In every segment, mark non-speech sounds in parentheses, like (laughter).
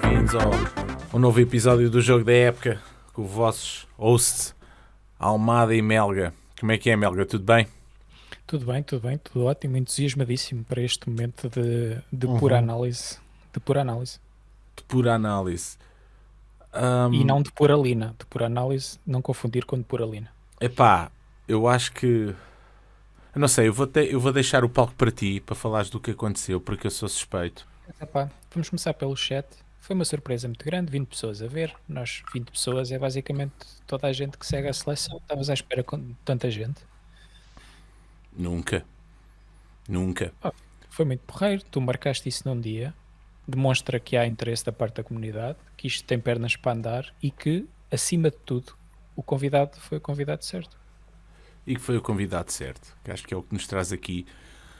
Bem-vindos ao, ao novo episódio do Jogo da Época com os vossos hosts Almada e Melga. Como é que é, Melga? Tudo bem? Tudo bem, tudo bem, tudo ótimo, entusiasmadíssimo para este momento de, de Uhum. pura análise. De pura análise. De pura análise. Ahm, E não de pura lina. De pura análise, não confundir com de pura lina. Epá, eu acho que. Eu não sei, eu vou, te- eu vou deixar o palco para ti para falares do que aconteceu, porque eu sou suspeito. Epá, vamos começar pelo chat. Foi uma surpresa muito grande, 20 pessoas a ver. Nós, 20 pessoas, é basicamente toda a gente que segue a seleção. Estavas à espera com tanta gente. Nunca. Nunca. Foi muito porreiro. Tu marcaste isso num dia. Demonstra que há interesse da parte da comunidade, que isto tem pernas para andar e que, acima de tudo, o convidado foi o convidado certo. E que foi o convidado certo, que acho que é o que nos traz aqui.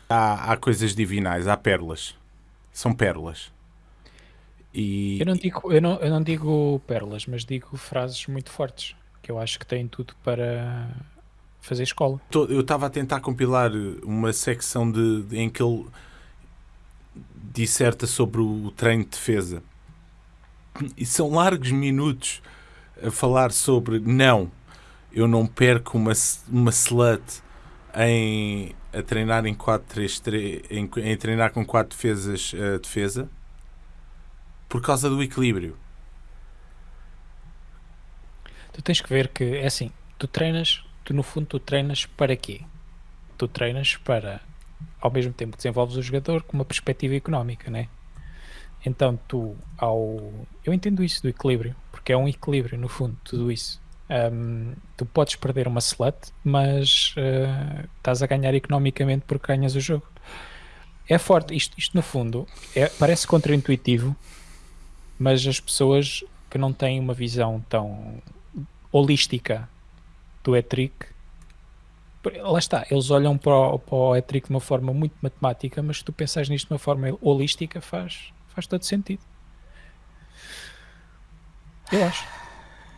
Há, há coisas divinais, há pérolas. São pérolas. E, Eu não, digo, eu, não, eu não digo pérolas, mas digo frases muito fortes, que eu acho que têm tudo para fazer escola. Eu estava a tentar compilar uma secção de, de- em que ele disserta sobre o treino de defesa. E são largos minutos a falar sobre não, eu não perco uma, uma slut em a treinar em 4-3-3, em, em treinar com 4 defesas a defesa por causa do equilíbrio. Tu tens que ver que, é assim, tu treinas, tu no fundo tu treinas para quê? Tu treinas para, ao mesmo tempo que desenvolves o jogador, com uma perspectiva económica, né? Então tu, ao... Eu entendo isso do equilíbrio, porque é um equilíbrio, no fundo, tudo isso. Ahm, tu podes perder uma slut, mas ah, estás a ganhar economicamente porque ganhas o jogo. É forte, isto, isto no fundo é- parece contraintuitivo, mas as pessoas que não têm uma visão tão holística do Etric, lá está, eles olham para o, para o de uma forma muito matemática, mas se tu pensas nisto de uma forma holística, faz, faz todo sentido. Eu acho.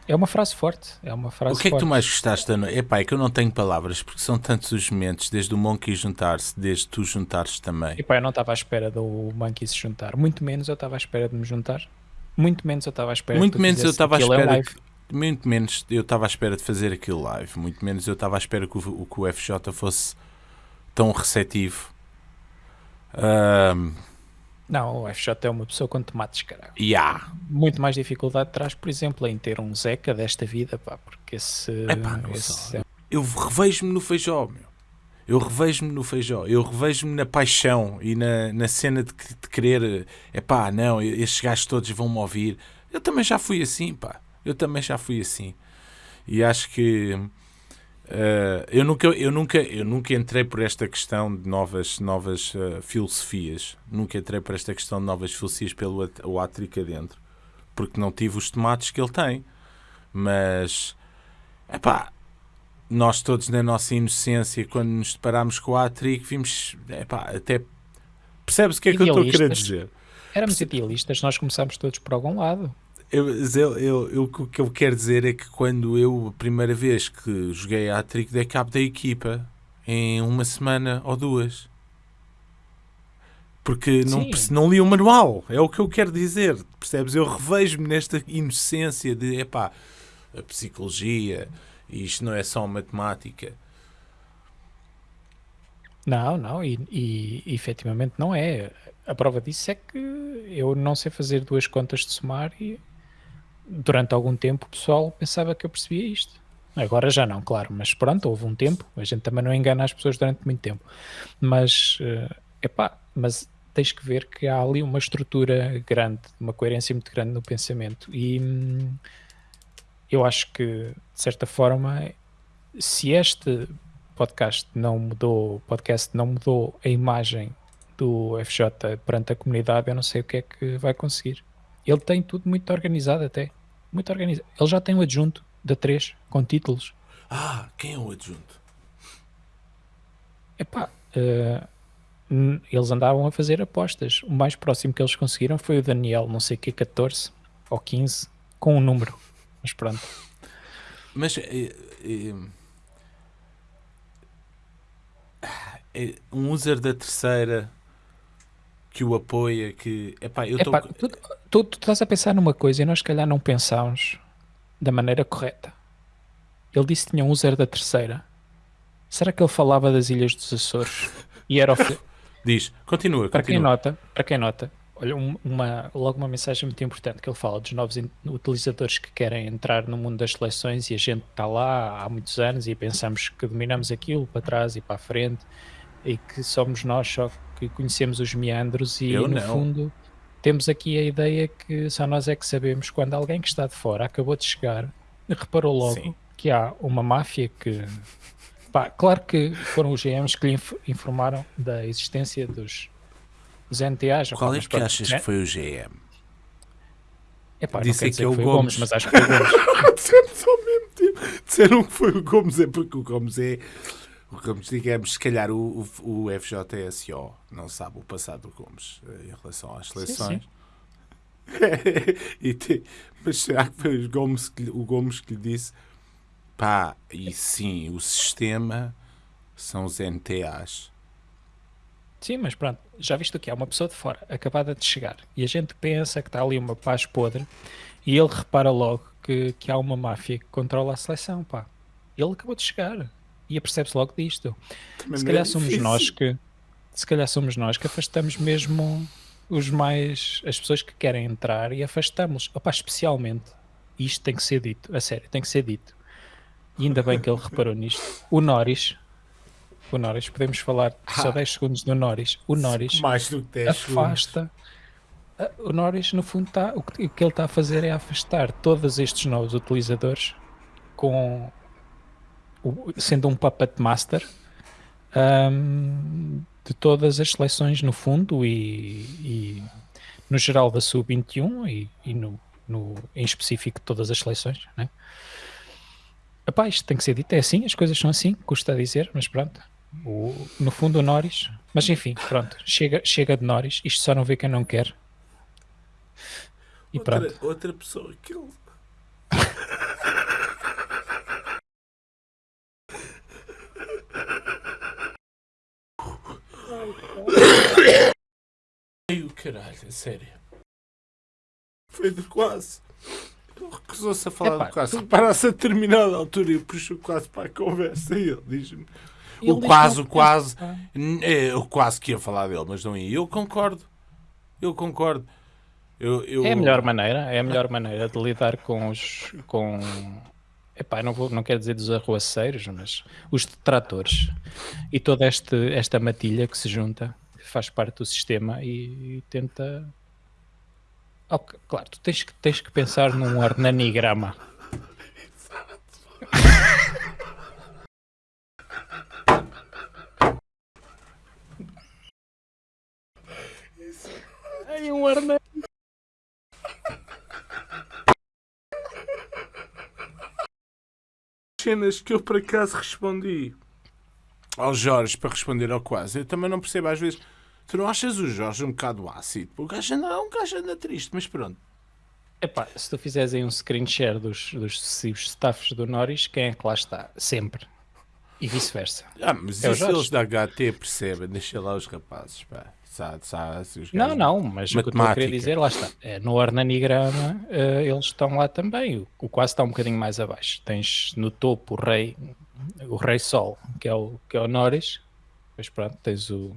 É uma frase forte. É uma frase O que é que tu mais gostaste da noite? Epá, é que eu não tenho palavras, porque são tantos os momentos, desde o Monkey juntar-se, desde tu juntares também. Epá, eu não estava à espera do Monkey se juntar. Muito menos eu estava à espera de me juntar. Muito menos eu estava à espera Muito menos eu estava à espera que- muito menos eu estava à espera de fazer aquilo live, muito menos eu estava à espera que o, que o FJ fosse tão receptivo. Ahm, Não, o FJ é uma pessoa com tomates, caralho. e há. muito mais dificuldade traz, por exemplo, em ter um Zeca desta vida, pá, porque esse, Epá, esse sei. Eu revejo-me no feijó, meu. Eu revejo-me no feijó, eu revejo-me na paixão e na, na cena de, de querer, é pá, não, estes gajos todos vão-me ouvir. Eu também já fui assim, pá. Eu também já fui assim. E acho que eh, eu, nunca, eu, nunca, eu nunca entrei por esta questão de novas, novas eh, filosofias. Nunca entrei por esta questão de novas filosofias pelo at- o Atric adentro. Porque não tive os tomates que ele tem. Mas, é pá, nós todos na nossa inocência, quando nos deparámos com o Atric, vimos, epá, até percebes o que é que eu estou a querer dizer? éramos idealistas, nós começámos todos por algum lado. Eu, eu, eu, o que eu quero dizer é que quando eu, a primeira vez que joguei a Atric, dei cabo da equipa em uma semana ou duas. Porque não, Sim. não li o manual, é o que eu quero dizer, percebes? Eu revejo-me nesta inocência de, epá, a psicologia, isto não é só matemática. Não, não, e, e, e efetivamente não é. A prova disso é que eu não sei fazer duas contas de somar e durante algum tempo o pessoal pensava que eu percebia isto. Agora já não, claro, mas pronto, houve um tempo, a gente também não engana as pessoas durante muito tempo. Mas, é epá, mas tens que ver que há ali uma estrutura grande, uma coerência muito grande no pensamento. E hum, eu acho que, de certa forma, se este podcast não mudou, podcast não mudou a imagem do FJ perante a comunidade, eu não sei o que é que vai conseguir. Ele tem tudo muito organizado até. Muito organizado. Ele já tem um adjunto da 3 com títulos. Ah, quem é o adjunto? Epá, n- eles andavam a fazer apostas. O mais próximo que eles conseguiram foi o Daniel, não sei o que, 14 ou 15, com um número. Mas pronto. Mas é, é, é um user da terceira que o apoia, que epá, eu tô... Epá, tu, tu, tu estás a pensar numa coisa e nós, se calhar, não pensámos da maneira correta. Ele disse que tinha um user da terceira. Será que ele falava das Ilhas dos Açores? E era o (laughs) Diz, continua, para quem continua. nota, para quem nota, olha, um- uma, logo uma mensagem muito importante que ele fala dos novos utilizadores que querem entrar no mundo das seleções e a gente está lá há muitos anos e pensamos que dominamos aquilo para trás e para a frente e que somos nós só que conhecemos os meandros e Eu no não. fundo temos aqui a ideia que só nós é que sabemos quando alguém que está de fora acabou de chegar reparou logo Sim. que há uma máfia que Pá, claro que foram os GMs que lhe inf- informaram da existência dos, dos NTAs. Qual é que pronto, achas né? que foi o GM? Epá, Disse que é que o foi Gomes. mas acho que foi o Gomes. (laughs) Dissemos ao mesmo tempo. Disseram que foi o Gomes, é porque o Gomes é. O Gomes, digamos, se calhar o, o, o FJSO não sabe o passado do Gomes eh, em relação às seleções. (laughs) E te- mas será que foi o Gomes, que, lhe- o Gomes que lhe disse pá, e sim, o sistema são os NTAs. Sim, mas pronto, já viste o que é? Uma pessoa de fora, acabada de chegar, e a gente pensa que está ali uma paz podre, e ele repara logo que, que há uma máfia que controla a seleção, pá. Ele acabou de chegar, e apercebe-se logo disto. Também se não é calhar somos nós que se calhar somos nós que afastamos mesmo os mais as pessoas que querem entrar e afastamos Opa, especialmente isto tem que ser dito a sério tem que ser dito e ainda bem que ele reparou nisto o Norris o Norris podemos falar só Ah. 10 segundos do Norris o Norris Mais do que 10 segundos. afasta a- o Norris no fundo está o que, ele está a fazer é afastar todos estes novos utilizadores com sendo um puppet master ahm, de todas as seleções no fundo e, e no geral da sub-21 e, e no, no- em específico de todas as seleções né? Epá, isto tem que ser dito, é assim, as coisas são assim, custa a dizer, mas pronto O- no fundo o Norris mas enfim, pronto, chega, chega de Norris isto só não vê quem não quer e pronto Outra, outra pessoa que ele. Caralho, sério. Foi de quase. Ele recusou-se a falar Epá, de quase. tu- Reparasse a determinada altura e puxou quase para a conversa e ele diz-me. O quase, o quase. pensa. N- é, Eu quase que ia falar dele, mas não ia. Eu concordo. Eu concordo. Eu, eu... É a melhor maneira, é a melhor maneira de lidar com os com epá, não vou, não quero dizer dos arruaceiros, mas os detratores e toda este, esta matilha que se junta, faz parte do sistema e, e tenta Ok, claro, tu tens que, tens que pensar num organigrama. Ai, um arna... cenas que eu por acaso respondi ao Jorge para responder ao quase. Eu também não percebo às vezes. Tu não achas o Jorge um bocado ácido? O gajo anda, um gajo anda triste, mas pronto. Epá, se tu fizeres aí um screen share dos, dos sucessivos staffs do Norris, quem é que lá está? Sempre. E vice-versa. Ah, mas É isso eles da HT percebem, deixa lá os rapazes, pá. Sabe, os Não, não, mas o que eu estou a querer Matemática. dizer, lá está. É, no organigrama eh, eles estão lá também. O, o quase está um bocadinho mais abaixo. Tens no topo o rei, o rei Sol, que é o, que é o Norris. Depois pronto, tens o,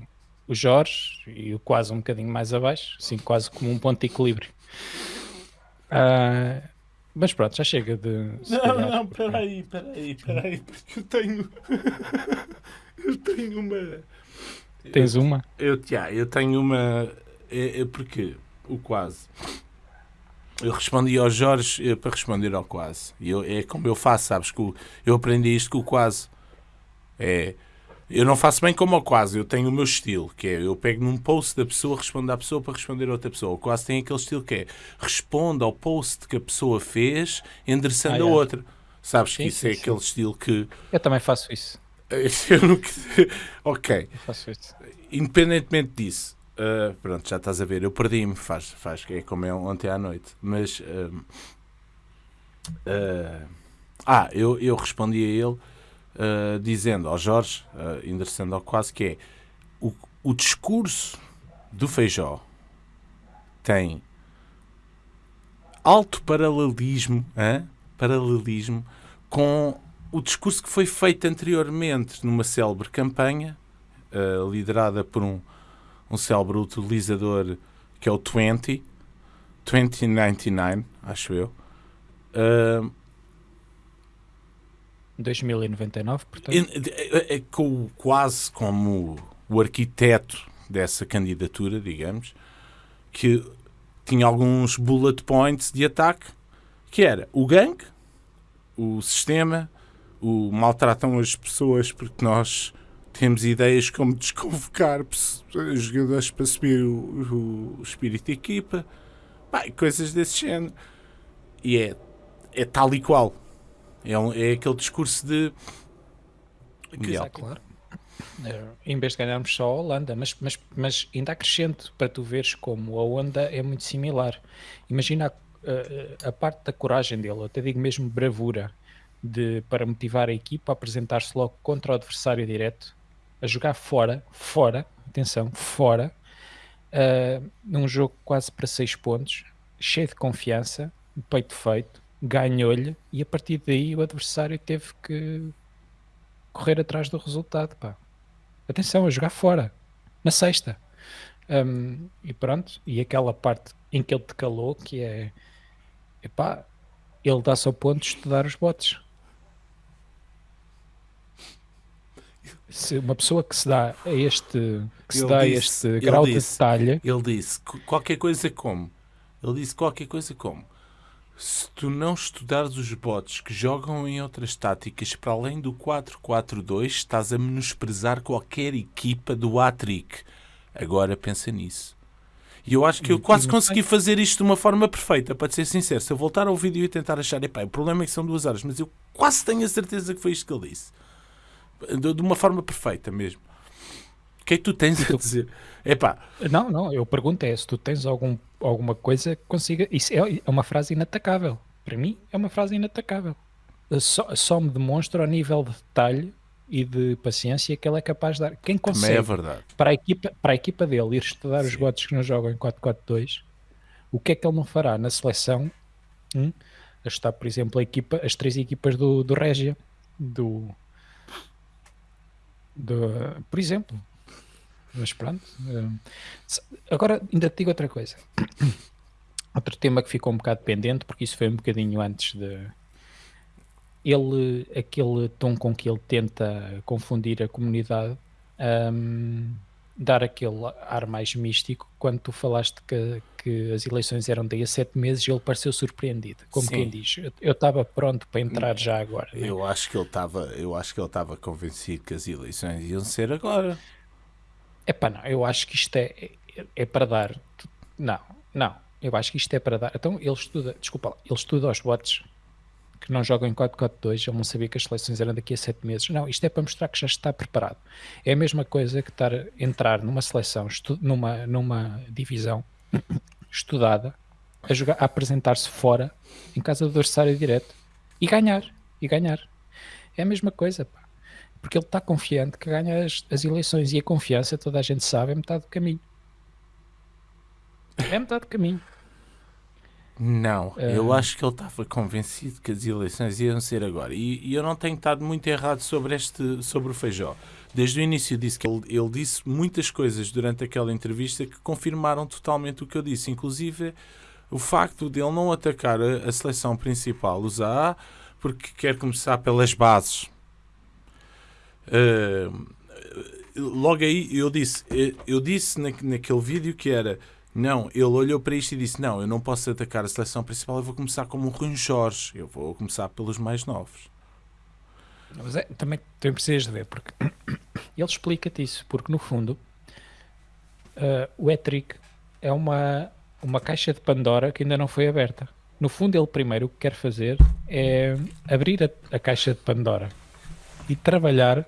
o Jorge e o quase um bocadinho mais abaixo. Assim, quase como um ponto de equilíbrio. Ah, mas pronto, já chega de... Não, calhar, não, peraí, peraí, peraí, porque eu tenho. (laughs) eu tenho uma. Tens uma? Eu, já, eu tenho uma. É, é porque o quase. Eu respondi ao Jorge eh, para responder ao quase. E eu, é como eu faço, sabes? Que o- eu aprendi isto com o quase. É, eu não faço bem como ao quase, eu tenho o meu estilo, que é eu pego num post da pessoa, respondo à pessoa para responder a outra pessoa. O quase tem aquele estilo que é responde ao post que a pessoa fez, endereçando Ah, a yeah. outra. Sabes que Sim, isso sim, é sim. aquele estilo que. Eu também faço isso. (laughs) Eu (laughs) ok. Eu faço isso. Independentemente disso, uh, pronto, já estás a ver, eu perdi-me, faz, faz que é como é ontem à noite, mas um, Uh, ah, eu, eu respondi a ele uh, dizendo ao Jorge, uh, endereçando ao quase, que é o, o discurso do Feijó tem alto paralelismo, hein? paralelismo com o discurso que foi feito anteriormente numa célebre campanha uh, liderada por um, um célebre utilizador que é o 20, 2099, acho eu. Uh, 2099, portanto. É, é, com, quase como o arquiteto dessa candidatura, digamos, que tinha alguns bullet points de ataque, que era o gangue, o sistema, o maltratam as pessoas porque nós temos ideias como desconvocar jogadores para subir o, o espírito de equipa, pá, coisas desse género. E é, é tal e qual. É, um, é aquele discurso de. Mundial. Claro. É, em vez de ganharmos só a Holanda, mas, mas, mas ainda acrescento para tu veres como a onda é muito similar. Imagina a, a, a parte da coragem dele, até digo mesmo bravura, de, para motivar a equipa a apresentar-se logo contra o adversário direto, a jogar fora, fora, atenção, fora, uh, num jogo quase para 6 pontos, cheio de confiança, peito feito, ganhou-lhe e a partir daí o adversário teve que correr atrás do resultado. Pá. Atenção, a jogar fora, na sexta. Um, e pronto, e aquela parte em que ele te calou, que é epá, ele dá-se ao ponto de estudar os botes. Se uma pessoa que se dá a este, que se dá disse, este grau disse, de detalhe. Ele disse qualquer coisa como. Ele disse qualquer coisa como se tu não estudares os bots que jogam em outras táticas para além do 4-4-2, estás a menosprezar qualquer equipa do Atric. Agora pensa nisso. E eu acho que eu quase consegui fazer isto de uma forma perfeita, para ser sincero. Se eu voltar ao vídeo e tentar achar, epá, o problema é que são duas horas, mas eu quase tenho a certeza que foi isto que ele disse. De uma forma perfeita mesmo. Que é que tu tens a dizer? Epá. Não, não, eu pergunto é se tu tens algum, alguma coisa que consiga. Isso é, é uma frase inatacável. Para mim, é uma frase inatacável. Só, só me demonstra o nível de detalhe e de paciência que ele é capaz de dar. Quem consegue é. Para, a equipa, para a equipa dele ir estudar Sim. os botes que não jogam em 4-4-2, o que é que ele não fará na seleção? Hum? Está, por exemplo, a equipa, as três equipas do, do Régia, do, do, por exemplo, mas pronto. Eh, agora ainda te digo outra coisa. (coughs) Outro tema que ficou um bocado pendente, porque isso foi um bocadinho antes de. Ele, aquele tom com que ele tenta confundir a comunidade, um, dar aquele ar mais místico, quando tu falaste que, que as eleições eram daí a sete meses, ele pareceu surpreendido, como Sim. quem diz, eu estava pronto para entrar já agora. É? Eu acho que ele estava, eu acho que ele estava convencido que as eleições iam ser agora. É pá, não, eu acho que isto é, é, é, para dar. Não, não, eu acho que isto é para dar. Então ele estuda, desculpa lá, ele estuda os bots que não jogam em 4-4-2, ele não sabia que as seleções eram daqui a 7 meses. Não, isto é para mostrar que já está preparado. É a mesma coisa que estar entrar numa seleção, numa, numa divisão estudada, a, a apresentar-se fora, em casa do adversário direto, e ganhar, e ganhar. É a mesma coisa, pá porque ele está confiante que ganha as, as, eleições e a confiança, toda a gente sabe, é metade do caminho. É metade do caminho. Não, uh... eu acho que ele estava convencido que as eleições iam ser agora. E, e, eu não tenho estado muito errado sobre, este, sobre o Feijó. Desde o início disse que ele, ele disse muitas coisas durante aquela entrevista que confirmaram totalmente o que eu disse, inclusive o facto de ele não atacar a, a seleção principal, os AA, porque quer começar pelas bases Uh, logo aí eu disse, eu disse na, naquele vídeo que era não, ele olhou para isto e disse não, eu não posso atacar a seleção principal, eu vou começar como o Rui Jorge, eu vou começar pelos mais novos. Mas é, também, também precisas de ver, porque (coughs) ele explica-te isso, porque no fundo uh, o Etric é uma, uma caixa de Pandora que ainda não foi aberta. No fundo, ele primeiro o que quer fazer é abrir a, a caixa de Pandora e trabalhar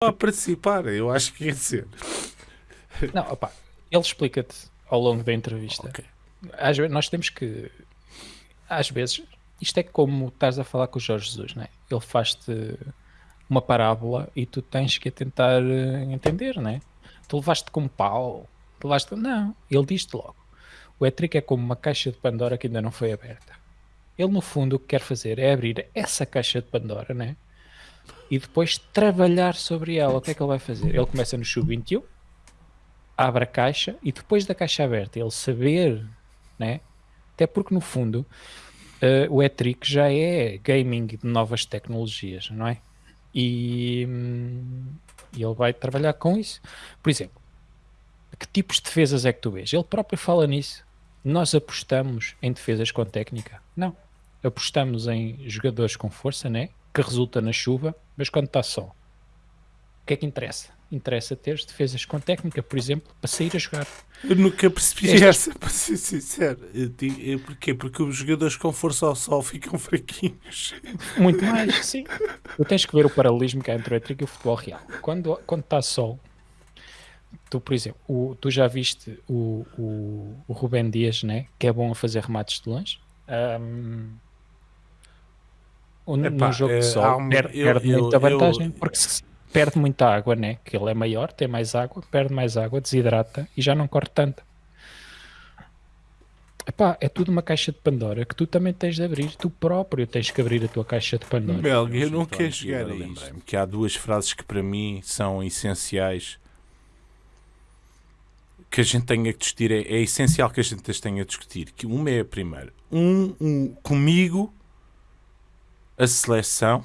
a participar, eu acho que quer dizer. Não, opa, ele explica-te ao longo da entrevista. Ok. Às vezes, nós temos que. Às vezes, isto é como estás a falar com o Jorge Jesus, né? Ele faz-te uma parábola e tu tens que tentar eh, entender, né? Tu levaste com pau, tu levaste. Não, ele diz-te logo. O Etric é como uma caixa de Pandora que ainda não foi aberta. Ele, no fundo, o que quer fazer é abrir essa caixa de Pandora, né? E depois trabalhar sobre ela. O que é que ele vai fazer? Ele começa no sub-21, abre a caixa e depois da caixa aberta, ele saber, né? Até porque, no fundo, eh, o Etric já é gaming de novas tecnologias, não é? E, hum, ele vai trabalhar com isso. Por exemplo, que tipos de defesas é que tu vês? Ele próprio fala nisso. Nós apostamos em defesas com técnica? Não. Apostamos em jogadores com força, né? Que resulta na chuva, mas quando está sol. O que é que interessa? Interessa ter defesas com técnica, por exemplo, para sair a jogar. Eu nunca percebi Estas- essa, (laughs) para ser sincero. Digo- Porquê? Porque os jogadores com força ao sol ficam (laughs) fraquinhos. Muito mais, sim. Tu tens que ver o paralelismo que há entre o e o futebol real. Quando, quando está sol, tu, por exemplo, o- tu já viste o, o, o Rubén Dias, né? Que é bom a fazer remates de longe. O- Epá, no jogo eh, de sol há um- perde, eu- perde eu- muita eu- vantagem porque se perde muita água, né? Que ele é maior, tem mais água, perde mais água, desidrata e já não corre tanto. Epá, é tudo uma caixa de Pandora que tu também tens de abrir, tu próprio tens que abrir a tua caixa de Pandora. Melga, eu não quero chegar a isto. Que há duas frases que para mim são essenciais. Que a gente tenha que discutir. É, é essencial que a gente as tenha a discutir. Que uma é a primeira. Um, um, comigo, a seleção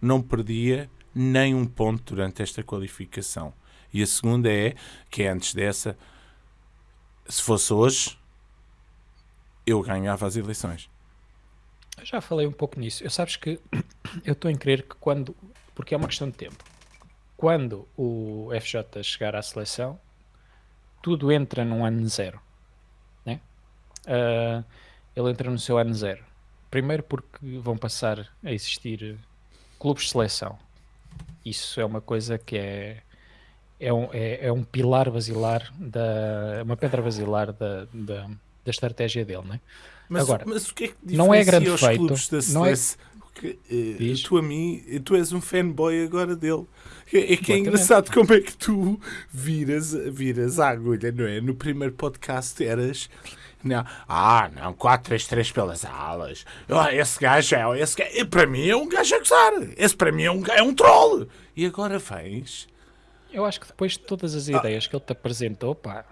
não perdia nem um ponto durante esta qualificação. E a segunda é, que é antes dessa, se fosse hoje, eu ganhava as eleições. Eu já falei um pouco nisso. Eu sabes que (coughs) eu estou em crer que quando, porque é uma questão de tempo, quando o FJ chegar à seleção, tudo entra num ano zero. Né? Ah, ele entra no seu ano zero. Primeiro porque vão passar a existir clubes de seleção. Isso é uma coisa que é, é, um, é, é um pilar basilar, da, uma pedra basilar da, da, da estratégia dele. Né? Mas, Agora, mas o que é que não é grande feito, clubes da não é- Porque, eh, tu a mim, tu és um fanboy agora dele. É, é que é engraçado como é que tu viras, viras a agulha, não é? No primeiro podcast eras. Não, ah, não, 4-3-3 pelas alas. Ah, esse gajo é. Esse gajo, para mim é um gajo a gozar. Esse para mim é um, é um troll. E agora vens. Eu acho que depois de todas as ideias que ele te apresentou, pá,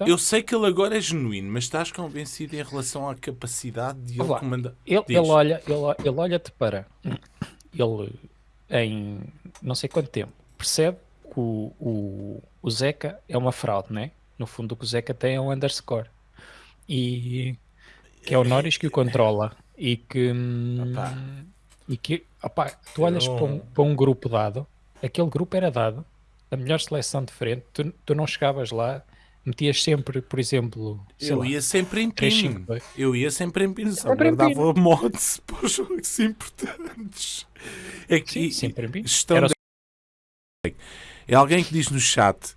então, Eu sei que ele agora é genuíno, mas estás convencido em relação à capacidade de ele comandar. ele, ele olha, ele, ele olha-te para ele em não sei quanto tempo percebe que o, o, o Zeca é uma fraude, né? No fundo o que o Zeca tem é um underscore e que é o Norris que o controla e que hum, Opá. e que opá, tu olhas Eu- para, um, para um grupo dado, aquele grupo era dado, a melhor seleção de frente, tu, tu não chegavas lá, metias sempre, por exemplo, sei Eu lá, ia sempre em 3, pino. 5, 2. Eu ia sempre em só Sempre em guardava mods (laughs) para os jogos importantes. É que Sim, e- sempre em pino. gestão Era de- É alguém que diz no chat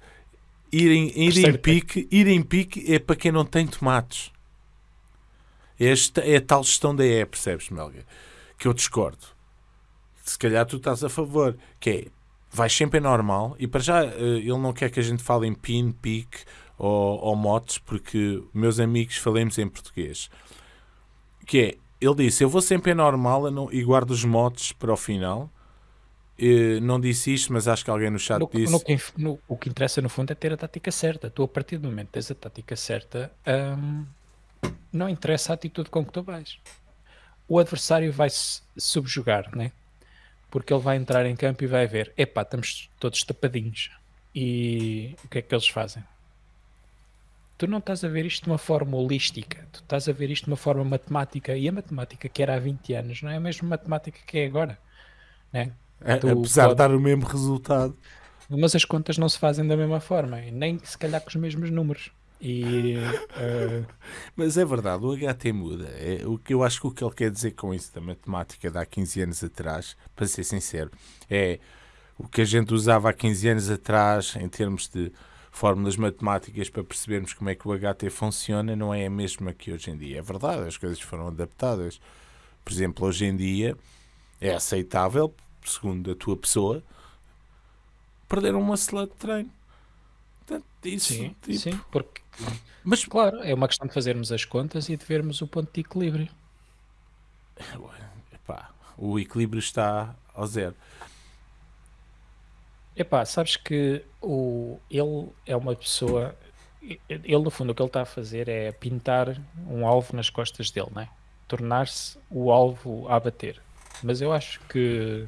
ir em, ir em pique, ir em pique é para quem não tem tomates. Esta é a tal gestão da E, percebes, Melga? Que eu discordo. Se calhar tu estás a favor. Que é, vais sempre em normal e para já eh, ele não quer que a gente fale em pin, pique ou, ou motes, porque meus amigos falemos em português. Que é, ele disse, eu vou sempre em normal não- e guardo os motes para o final. Não disse isto, mas acho que alguém no chat No, disse. no que no- o que interessa no fundo é ter a tática certa. Tu, a partir do momento que tens a tática certa, hum, não interessa a atitude com que tu vais. O adversário vai se subjugar, né? Porque ele vai entrar em campo e vai ver: epá, estamos todos tapadinhos. E o que é que eles fazem? Tu não estás a ver isto de uma forma holística, tu estás a ver isto de uma forma matemática. E a matemática que era há 20 anos não é a mesma matemática que é agora. Né? Tu apesar de pode- dar o mesmo resultado. Mas as contas não se fazem da mesma forma, nem se calhar com os mesmos números. E eh, (laughs) Mas é verdade, o HT muda. É, o que eu acho que o que ele quer dizer com isso da matemática de há 15 anos atrás, para ser sincero, é o que a gente usava há 15 anos atrás em termos de fórmulas matemáticas para percebermos como é que o HT funciona não é a mesma que hoje em dia. É verdade, as coisas foram adaptadas. Por exemplo, hoje em dia é aceitável, segundo a tua pessoa, perder uma slot de treino. Portanto, isso, Sim, tipo, sim, porque, Mas claro, é uma questão de fazermos as contas e de vermos o ponto de equilíbrio. epá, o equilíbrio está ao zero. Epá, sabes que o, ele é uma pessoa. Ele, no fundo, o que ele está a fazer é pintar um alvo nas costas dele, né? Tornar-se o alvo a bater. Mas eu acho que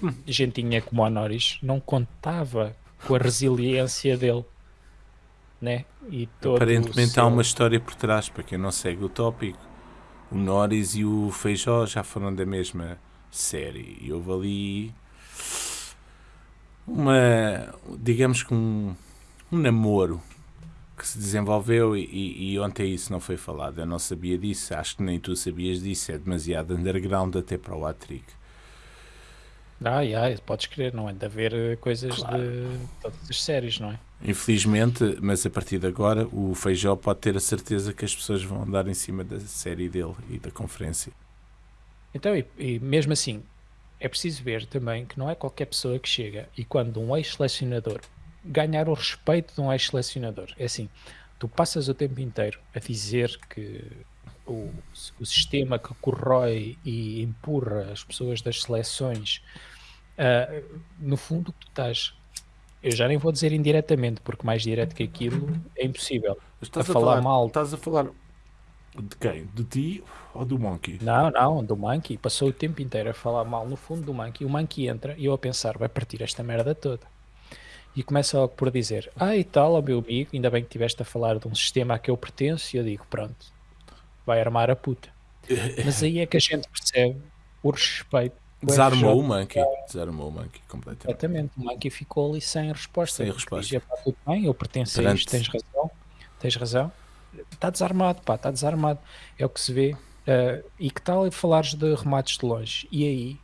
(laughs) gentinha como o Norris não contava com a resiliência dele, né? E todo Aparentemente há seu- uma história por trás, para quem não segue o tópico. O Norris e o Feijó já foram da mesma série. E houve ali uma, digamos que um, um namoro que se desenvolveu e, e- e ontem isso não foi falado. Eu não sabia disso, acho que nem tu sabias disso. É demasiado underground até para o Atrick. Ah, yeah, podes crer, não é de haver eh, coisas Claro. de todas as séries, não é? Infelizmente, mas a partir de agora, o Feijó pode ter a certeza que as pessoas vão andar em cima da série dele e da conferência. Então, e, e mesmo assim, é preciso ver também que não é qualquer pessoa que chega e quando um ex-selecionador ganhar o respeito de um ex-selecionador, é assim, tu passas o tempo inteiro a dizer que o, o sistema que corrói e empurra as pessoas das seleções, ah, no fundo, tu estás. Eu já nem vou dizer indiretamente, porque mais direto que aquilo é impossível. Estás A falar mal. Estás a falar de quem? De ti ou do Monkey? Não, não, do Monkey. Passou o tempo inteiro a falar mal no fundo do Monkey. O Monkey entra e eu a pensar, vai partir esta merda toda. E começa logo por dizer, ah e tal, ó meu amigo, ainda bem que estiveste a falar de um sistema a que eu pertenço. E eu digo, pronto, vai armar a puta. (laughs) Mas aí é que a gente percebe o respeito. o Desarmou FJ o Monkey. Desarmou o Monkey completamente. Exatamente, o Monkey ficou ali sem resposta. Sem resposta. Dizia, tudo bem, eu pertenço a Perante- isto, tens razão, tens razão. Está desarmado, pá, está desarmado. É o que se vê. Eh, e que tal falares de remates de longe? E aí,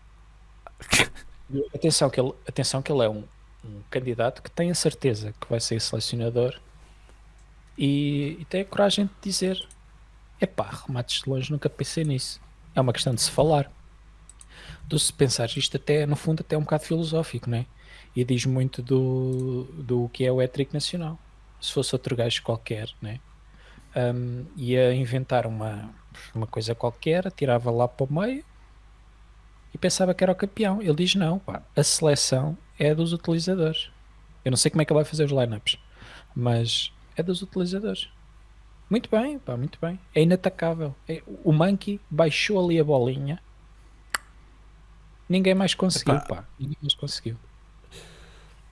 atenção que ele, atenção que ele é um, um candidato que tem a certeza que vai ser selecionador e, e tem a coragem de dizer: epá, remates de longe, nunca pensei nisso. É uma questão de se falar. Tu se pensares isto até, no fundo, até é um bocado filosófico, não é? E diz muito do, do que é o étrico nacional. Se fosse outro gajo qualquer, né? Um, ia inventar uma, uma coisa qualquer, atirava lá para o meio e pensava que era o campeão. Ele diz: não, pá, a seleção é dos utilizadores. Eu não sei como é que ele vai fazer os lineups, mas é dos utilizadores. Muito bem, pá, muito bem. É inatacável. É- o Monkey baixou ali a bolinha. Ninguém mais conseguiu, Epá. pá. Ninguém mais conseguiu.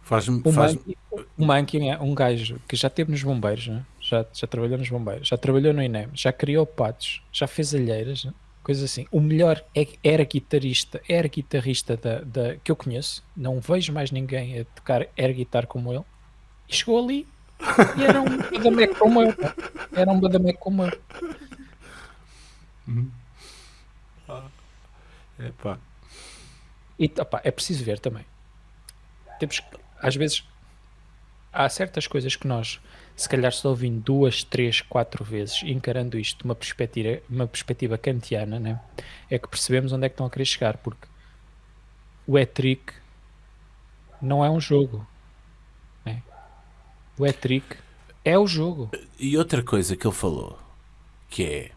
Faz-me. O Faz Monkey, o Monkey é um gajo que já esteve nos bombeiros, né? Já, já trabalhou nos bombeiros, já trabalhou no INEM, já criou patos, já fez alheiras, coisas assim. O melhor é, era guitarrista, era guitarrista da, da, que eu conheço. Não vejo mais ninguém a tocar air guitar como ele. E chegou ali e era um badameco como eu. pá. Era um badameco como eu. Epá. E opá, é preciso ver também. Temos às vezes, há certas coisas que nós, se calhar só ouvindo duas, três, quatro vezes, encarando isto de uma perspectiva, uma perspectiva kantiana, né, é que percebemos onde é que estão a querer chegar, porque o E-Trick não é um jogo. né? O E-Trick é o jogo. E outra coisa que ele falou, que é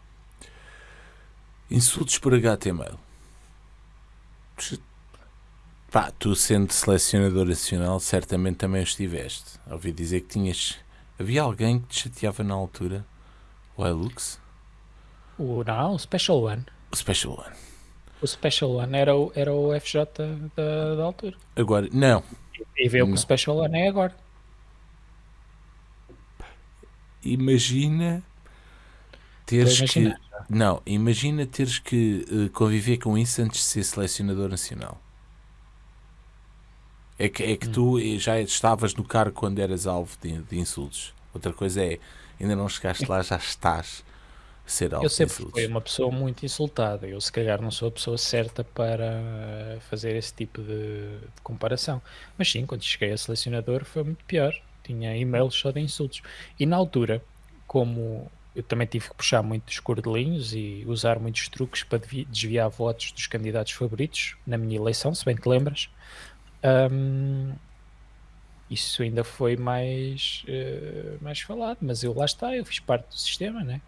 insultos por HTML. Pá, tu sendo selecionador nacional, certamente também estiveste. Ouvi dizer que tinhas. Havia alguém que te chateava na altura? O Hilux? O, não, o Special One. O Special One. O Special One era o, era o FJ da, da altura. Agora, não. E vê o que o Special One é agora. Imagina teres que. Não, imagina teres que eh, conviver com isso antes de ser selecionador nacional. É que, Hum. é que tu eh, já estavas no cargo quando eras alvo de, de insultos. Outra coisa é, ainda não chegaste lá, já estás a ser alvo Eu de sempre insultos. fui uma pessoa muito insultada. Eu, se calhar, não sou a pessoa certa para fazer esse tipo de, de comparação. Mas sim, quando cheguei a selecionador foi muito pior. tinha e-mails só de insultos. E na altura, como eu também tive que puxar muitos cordelinhos e usar muitos truques para desviar votos dos candidatos favoritos na minha eleição, se bem te lembras. Um, isso ainda foi mais, uh, mais falado, mas eu lá está, eu fiz parte do sistema, né?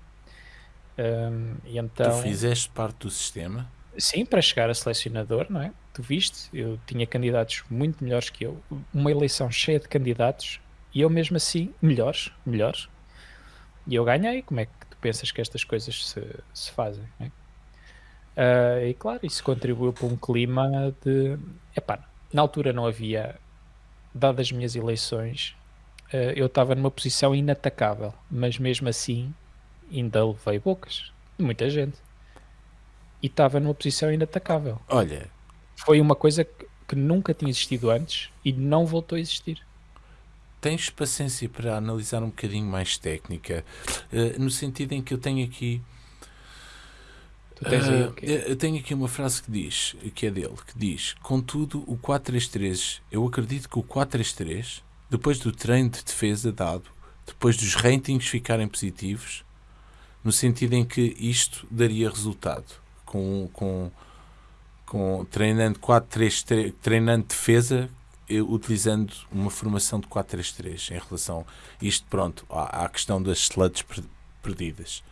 Um, e então, tu fizeste parte do sistema? Sim, para chegar a selecionador, não é? Tu viste, eu tinha candidatos muito melhores que eu, uma eleição cheia de candidatos e eu mesmo assim, melhores, melhores. E eu ganhei. Como é que tu pensas que estas coisas se, se fazem? É? Uh, e claro, isso contribuiu para um clima de. Epá, na altura não havia, dadas as minhas eleições, uh, eu estava numa posição inatacável, mas mesmo assim ainda levei bocas de muita gente e estava numa posição inatacável. Olha, foi uma coisa que, nunca tinha existido antes e não voltou a existir tens paciência para analisar um bocadinho mais técnica, uh, no sentido em que eu tenho aqui. Uh, eu tenho aqui uma frase que diz, que é dele, que diz: Contudo, o 4-3-3, eu acredito que o 4-3-3, depois do treino de defesa dado, depois dos ratings ficarem positivos, no sentido em que isto daria resultado, com, com, com treinando 4-3-3, treinando defesa utilizando uma formação de 4-3-3 em relação a isto, pronto, à, à questão das sluts perdidas.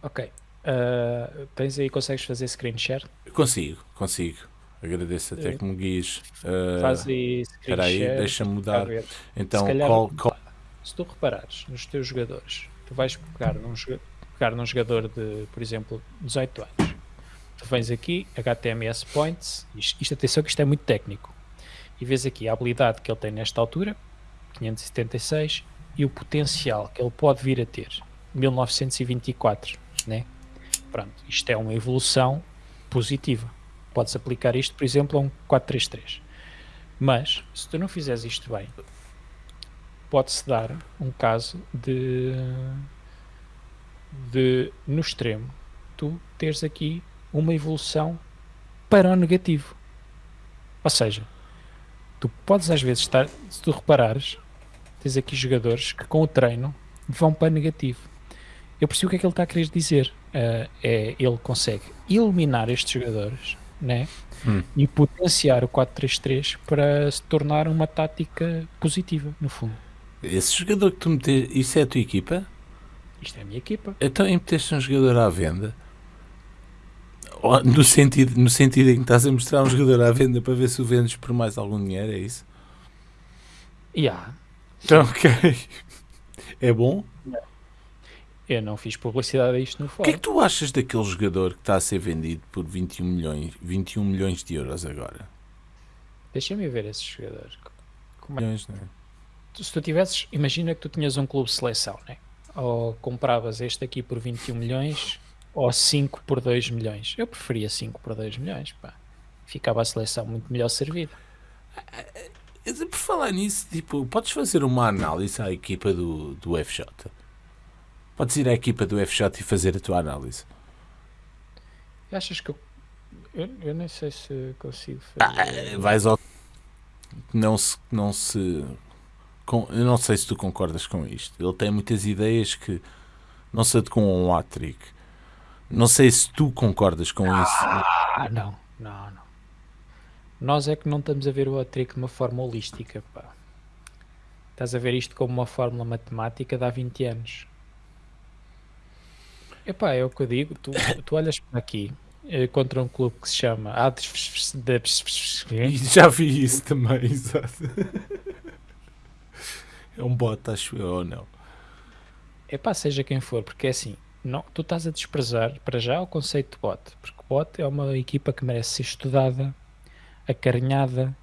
Ok. Uh, tens aí, consegues fazer screen share? Consigo, consigo. Agradeço até que me guies. Uh, Faz aí screen Espera aí, deixa-me mudar. Então, se, calhar, call, call... se tu reparares nos teus jogadores, tu vais pegar num, pegar num jogador de, por exemplo, 18 anos. Tu vens aqui, HTMS Points, isto, isto atenção que isto é muito técnico e vês aqui a habilidade que ele tem nesta altura, 576, e o potencial que ele pode vir a ter, 1924, né? Pronto, isto é uma evolução positiva. Podes aplicar isto, por exemplo, a um 433. Mas, se tu não fizeres isto bem, pode-se dar um caso de, de, no extremo, tu teres aqui uma evolução para o negativo. Ou seja, tu podes às vezes estar, se tu reparares, tens aqui jogadores que com o treino vão para negativo. Eu percebo o que é que ele está a querer dizer. Uh, é, ele consegue eliminar estes jogadores né? Hum. e potenciar o 4-3-3 para se tornar uma tática positiva, no fundo. Esse jogador que tu meteste, isso é a tua equipa? Isto é a minha equipa. Então, em meteste um jogador à venda no sentido, no sentido em que estás a mostrar um jogador à venda para ver se o vendes por mais algum dinheiro, é isso? Yeah. Então, (laughs) ok. É bom? Eu não fiz publicidade a isto no fórum. O que é que tu achas daquele jogador que está a ser vendido por 21 milhões, 21 milhões de euros agora? Deixa-me ver esse jogador. Como é? Milhões, não é? Se tu tivesses, imagina que tu tinhas um clube de seleção, né? ou compravas este aqui por 21 milhões ou 5 por 2 milhões. Eu preferia 5 por 2 milhões, pá. Ficava a seleção muito melhor servida. Eh, por falar nisso, tipo, podes fazer uma análise à equipa do, do FJ? Podes ir à equipa do FJ e fazer a tua análise? Achas que eu. Eu, eu nem sei se consigo fazer. Ah, vais ao. Não se. Não se com, eu não sei se tu concordas com isto. Ele tem muitas ideias que não se adequam a um hat-trick. Não sei se tu concordas com isso. Ah, não, não, não. Nós é que não estamos a ver o hat-trick de uma forma holística, pá. Estás a ver isto como uma fórmula matemática de há 20 anos. Epá, é o que eu digo, tu, (laughs) tu olhas para aqui eh, contra um clube que se chama (laughs) Já vi isso também, (laughs) exato. É um bot, acho eu, ou não? Epá, seja quem for, porque é assim, não, tu estás a desprezar para já o conceito de bot, porque bot é uma equipa que merece ser estudada, acarinhada,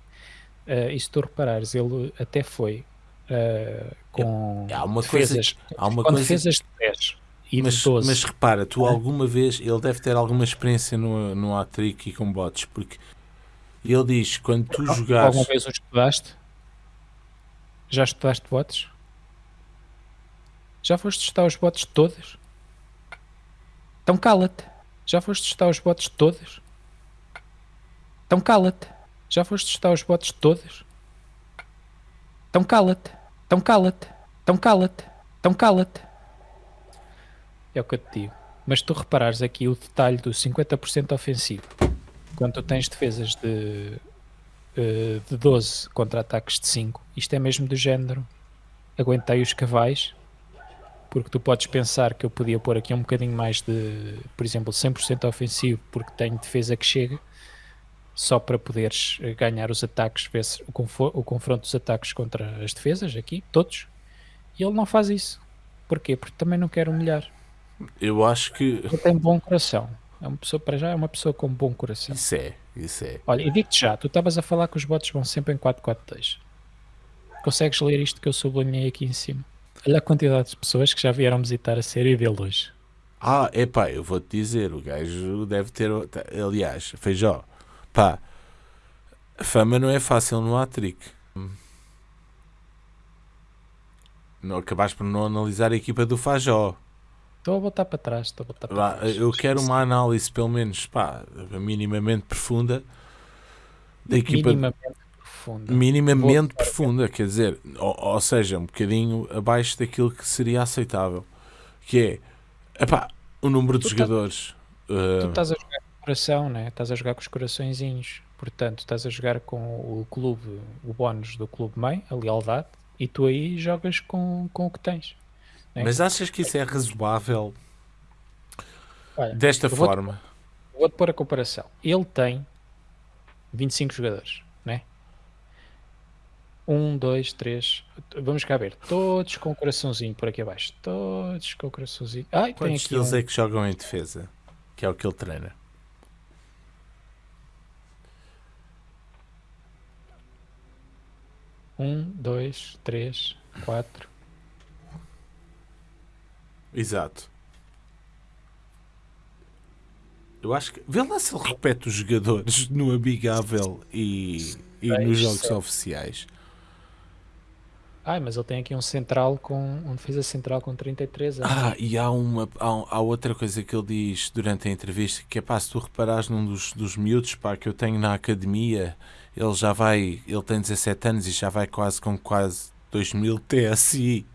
uh, e se tu reparares, ele até foi uh, com há uma defesas, coisa, há uma com coisa... defesas de 10 e mas, de 12. Mas repara, tu alguma vez, ele deve ter alguma experiência no, no Atric e com bots, porque ele diz, quando tu jogares... Alguma vez o estudaste? Já estudaste bots? Já foste testar os bots todos? Então cala-te. Já foste testar os bots todos? Então cala-te. Já foste testar os bots todos? Então cala-te. Então cala-te, então cala-te, então cala-te. É o que eu te digo. Mas tu reparares aqui o detalhe do 50% ofensivo, quando tu tens defesas de, eh, de 12 contra ataques de 5, isto é mesmo do género. Aguentei os cavais, porque tu podes pensar que eu podia pôr aqui um bocadinho mais de, por exemplo, 100% ofensivo, porque tenho defesa que chega, só para poderes eh, ganhar os ataques, o, o confronto dos ataques contra as defesas aqui, todos. E ele não faz isso. Porquê? Porque também não quer humilhar. Eu acho que. Ele tem bom coração. É uma pessoa, para já, é uma pessoa com bom coração. Isso é, isso é. Olha, e digo-te já, tu estavas a falar que os bots vão sempre em 442. Consegues ler isto que eu sublinhei aqui em cima? Olha a quantidade de pessoas que já vieram visitar a série dele hoje. Ah, é pá, eu vou-te dizer, o gajo deve ter. Aliás, Feijó, pá, fama não é fácil no Atric. Não, acabaste por não analisar a equipa do Fajó. Estou a voltar para trás, estou a voltar para trás. Eu quero uma análise, pelo menos, pá, minimamente profunda da equipa. Minimamente profunda. Minimamente Vou... profunda, quer dizer, ou, ou, seja, um bocadinho abaixo daquilo que seria aceitável. Que é, epá, o número de tu jogadores. Tá, uh... Tu estás a jogar com o coração, né? estás a jogar com os coraçõezinhos. Portanto, estás a jogar com o clube, o bónus do clube mãe, a lealdade, e tu aí jogas com, com o que tens. Mas achas que isso é razoável Olha, desta vou forma? Vou-te pôr a comparação. Ele tem 25 jogadores, né? Um, dois, três. Vamos cá ver. Todos com o coraçãozinho por aqui abaixo. Todos com o coraçãozinho. Ai, Quantos deles um... é que jogam em defesa? Que é o que ele treina. Um, dois, três, quatro, Exato. Eu acho que. Vê lá se ele repete os jogadores no Amigável e, e nos jogos oficiais. Ah, mas ele tem aqui um central com. um defesa central com 33 anos. Ah, e há uma. Há, há, outra coisa que ele diz durante a entrevista que é pá, se tu reparares num dos, dos miúdos pá, que eu tenho na academia, ele já vai. Ele tem 17 anos e já vai quase com quase 2000 TSI.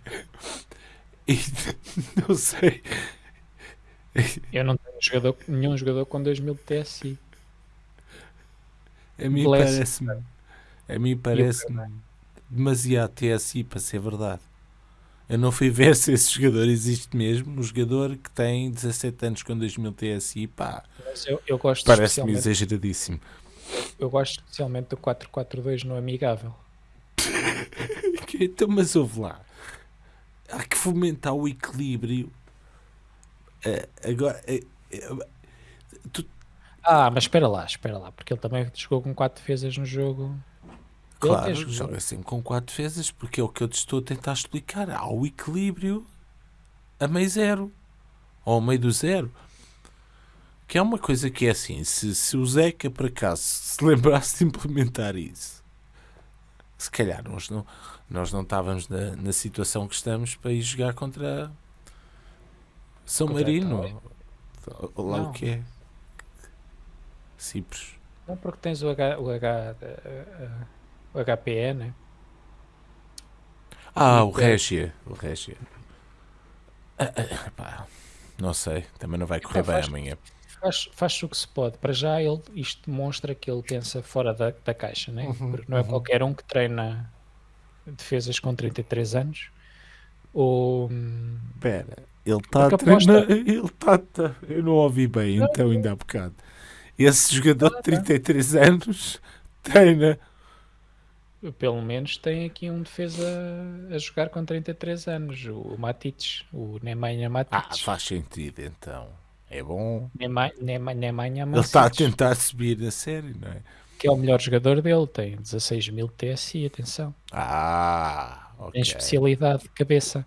E (laughs) não sei. Eu não tenho jogador, nenhum jogador com 2000 de TSI. A mim parece-me. A mim parece-me demasiado TSI para ser verdade. Eu não fui ver (laughs) se esse jogador existe mesmo. Um jogador que tem 17 anos com 2000 TSI, pá. Eu, eu Parece-me exageradíssimo. Eu gosto especialmente do 4-4-2 no Amigável. (laughs) então, mas ouve lá há que fomentar o equilíbrio. Uh, agora, uh, uh, tu... Ah, mas espera lá, espera lá, porque ele também jogou com 4 defesas no jogo. Claro, joga sempre com 4 defesas, porque é o que eu te estou a tentar explicar. Há o equilíbrio a meio zero, ou ao meio do zero. Que é uma coisa que é assim, se, se o Zeca por acaso se lembrasse de implementar isso, se calhar nós não, nós não estávamos na, na situação que estamos para ir jogar contra São contra Marino. Ou lá o que é. Cipros. Não, porque tens o, H, o, H, uh, o HPE, né? Ah, o Régia. O Régia. Ah, ah, não sei, também não vai correr então, bem faz, amanhã. Faz, faz o que se pode. Para já, ele, isto demonstra que ele pensa fora da, da caixa, né? Uhum, porque não é uhum. qualquer um que treina defesas com 33 anos. Ou. Espera, ele está a treinar. Ele está. Tá, eu não ouvi bem, não, então, ainda há bocado. Esse jogador de 33 anos treina. Pelo menos tem aqui um defesa a jogar com 33 anos, o Matites, o Nemanja Matites. Ah, faz sentido então. É bom. Nemanja Matites. Ele está a tentar subir na série, não é? Que é o melhor jogador dele, tem 16 mil TSI, atenção. Ah, ok. Tem especialidade de cabeça.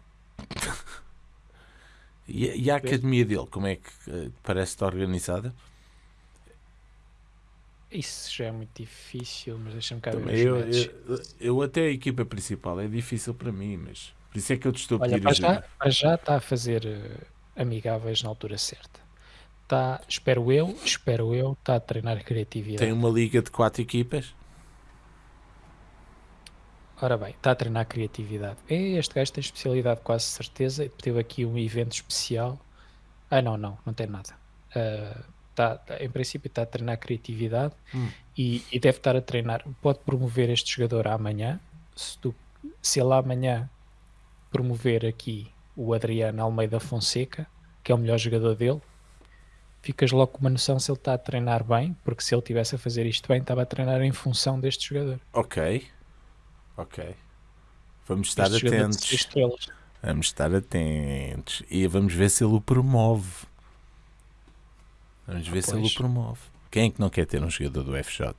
e, e, a academia dele, como é que uh, parece estar organizada? Isso já é muito difícil, mas deixa-me cá ver eu, eu, eu, até a equipa principal é difícil para mim, mas por isso é que eu te estou a pedir Olha, já, já está a fazer uh, amigáveis na altura certa está, espero eu, espero eu, está a treinar criatividade. Tem uma liga de quatro equipas? Ora bem, está a treinar criatividade. É, este gajo tem especialidade, quase certeza. Teve aqui um evento especial. Ah, não, não, não tem nada. Ah, tá, tá- em princípio, está a treinar criatividade Hum. e, e deve estar a treinar. Pode promover este jogador amanhã. Se, tu- se ele amanhã promover aqui o Adriano Almeida Fonseca, que é o melhor jogador dele, ficas logo com uma noção se ele está a treinar bem, porque se ele tivesse a fazer isto bem, estava a treinar em função deste jogador. Ok. Ok. Vamos estar Este atentos. Vamos estar atentos. E vamos ver se ele o promove. Vamos ver se ele o Pois. promove. Quem é que não quer ter um jogador do FJ?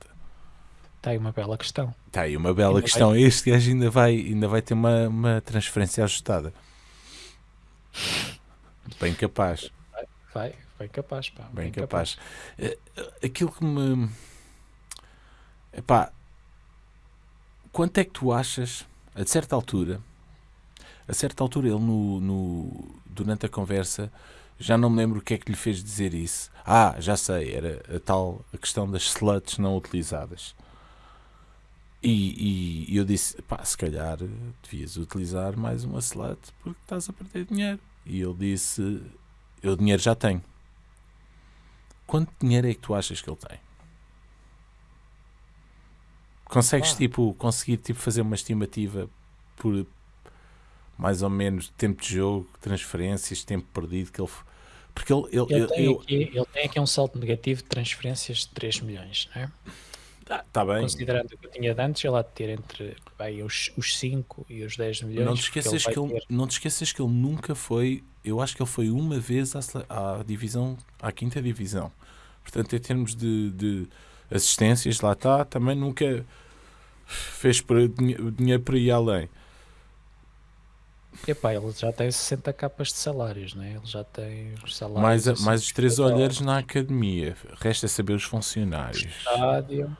Está aí uma bela questão. Está aí uma bela Ainda questão. Este gajo ainda vai, ainda vai ter uma, uma transferência ajustada. Bem capaz. Vai, bem capaz, pá. Bem capaz. Eh, eh, Aquilo que me. Epá, quanto é que tu achas, a certa altura, a certa altura ele no, no- durante a conversa, já não me lembro o que é que lhe fez dizer isso. Ah, já sei, era a tal a questão das sluts não utilizadas. E, e eu disse, pá, se calhar devias utilizar mais uma slut porque estás a perder dinheiro. E ele disse, eu dinheiro já tenho. Quanto dinheiro é que tu achas que ele tem? Consegues Ah. tipo conseguir tipo fazer uma estimativa por mais ou menos tempo de jogo, transferências, tempo perdido que ele porque ele, ele, Ele ele- tem, aqui, ele tem aqui um salto negativo de transferências de 3 milhões, não é? Ah, tá bem. Considerando o que eu tinha de antes, ele há de ter entre bem, os, os 5 e os 10 milhões. Não te esqueças vai que ele, ter- não te esqueças que ele nunca foi, eu acho que ele foi uma vez à, à divisão, à quinta divisão. Portanto, em termos de, de assistências, lá está, também nunca fez dinhe- dinheiro por aí além. Epá, ele já tem 60 capas de salários, não é? Ele já tem os salários. Mais, assim, mais os três olhares na academia. Resta saber os funcionários. Estádio,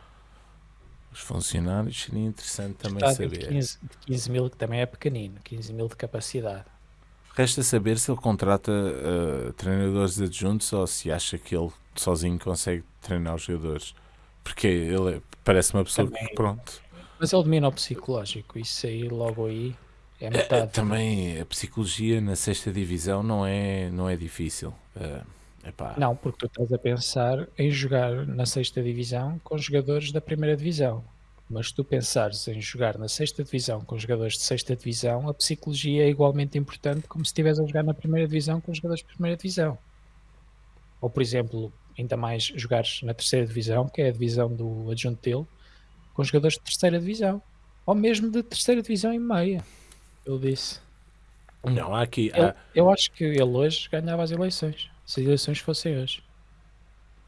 Os funcionários seria interessante também estádio de saber. 15, de 15 mil, que também é pequenino, 15 mil de capacidade. Resta saber se ele contrata uh, treinadores adjuntos ou se acha que ele sozinho consegue treinar os jogadores. Porque ele é- parece uma pessoa Também- que, pronto. Mas ele domina o psicológico, isso aí, logo aí, é metade. Também a psicologia na sexta divisão não é, não é difícil. Uh, epá, Não, porque tu estás a pensar em jogar na sexta divisão com jogadores da primeira divisão. Mas se tu pensares em jogar na sexta divisão com jogadores de sexta divisão, a psicologia é igualmente importante como se estivesse a jogar na primeira divisão com jogadores de primeira divisão. Ou, por exemplo, ainda mais jogares na terceira divisão, que é a divisão do adjunto dele, com jogadores de terceira divisão. Ou mesmo de terceira divisão e meia. Eu disse. Não, há aqui. Eu, há- eu acho que ele hoje ganhava as eleições. Se as eleições fossem hoje.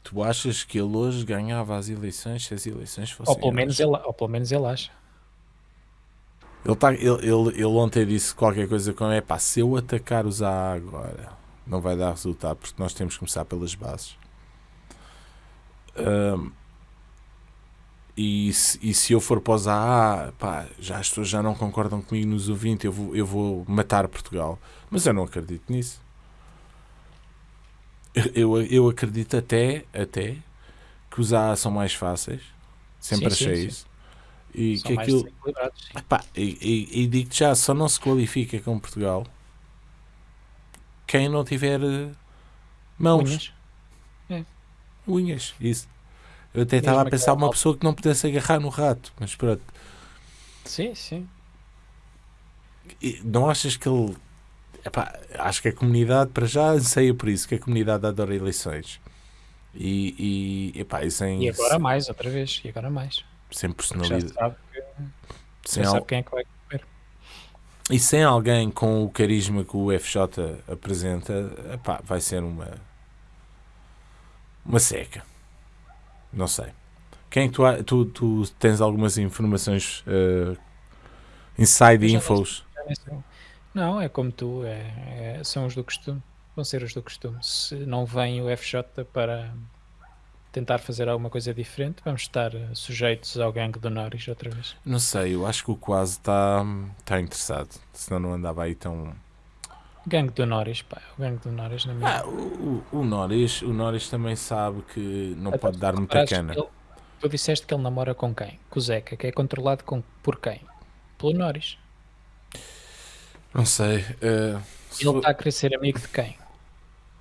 tu achas que ele hoje ganhava as eleições se as eleições fossem. Ou pelo, menos hoje? ele, ou pelo menos ele acha. Ele, tá, ele, ele, ele ontem disse qualquer coisa com é pá, se eu atacar os AA agora não vai dar resultado porque nós temos que começar pelas bases. Ahm, e, se, e se eu for para os AA, pá, já as pessoas já não concordam comigo nos 20, eu vou, eu vou matar Portugal. Mas eu não acredito nisso. Eu, eu, acredito até, até que os AA são mais fáceis. Sempre Sim, sim, achei sim. isso. E São que aquilo, sim. Epá, e, e- e digo-te já, só não se qualifica com Portugal quem não tiver eh, mãos, Unhas. unhas, isso. Eu até estava a pensar uma pessoa que não pudesse agarrar no rato, mas pronto. Sim, sim. E não achas que ele. Epá, acho que a comunidade, para já, anseia por isso, que a comunidade adora eleições. E, e, epá, e sem, E agora mais, outra vez. E agora mais. sem Porque já personalidade. sabe, Sem já al- sabe quem é que vai comer. E sem alguém com o carisma que o FJ apresenta, epá, vai ser uma uma seca. Não sei. Quem é tu, tu, tu tens algumas informações eh, inside infos? Nem sei. Não, é como tu, é, é- são os do costume. Vão ser os do costume. Se não vem o FJ para tentar fazer alguma coisa diferente, vamos estar eh, sujeitos ao gangue do Norris outra vez. Não sei, eu acho que o quase está tá interessado. Senão não andava aí tão. Gangue do Norris, pá, o gangue do Norris na minha. Ah, o, o, o Norris, o Norris também sabe que não Então, pode dar muita reparaste cana. que ele- tu disseste que ele namora com quem? Com o Zeca, que é controlado com, por quem? pelo Norris. Não sei. se Ele está a querer ser amigo de quem?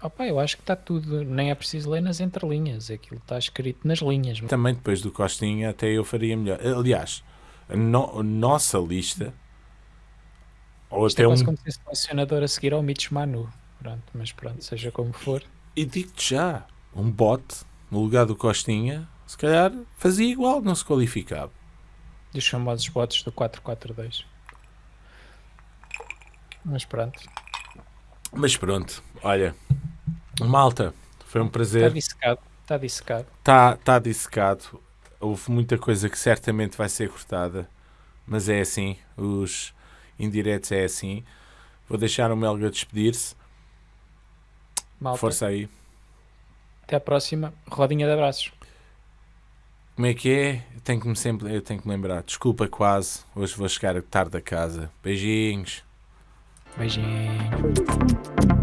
Opa, eu acho que está tudo, nem é preciso ler nas entrelinhas, aquilo está escrito nas linhas. Também depois do Costinha, até eu faria melhor. Aliás, a, no- a nossa lista, ou Isto é até quase um. como ser selecionador a seguir ao Mitch Manu. Pronto, mas pronto, seja como for. E digo-te já, um bote no lugar do Costinha, se calhar fazia igual, não se qualificava. Dos famosos bots do 442. Mas pronto, Mas pronto, olha, malta, foi um está prazer. dissecado. Está dissecado. Está tá dissecado. Houve muita coisa que certamente vai ser cortada, mas é assim. Os indiretos é assim. Vou deixar o Melga despedir-se. Malta, Força aí. até à próxima. Rodinha de abraços. Como é que é? Eu tenho que me sempre, eu tenho que me lembrar. Desculpa, quase. Hoje vou chegar tarde a casa. Beijinhos. Beijinho.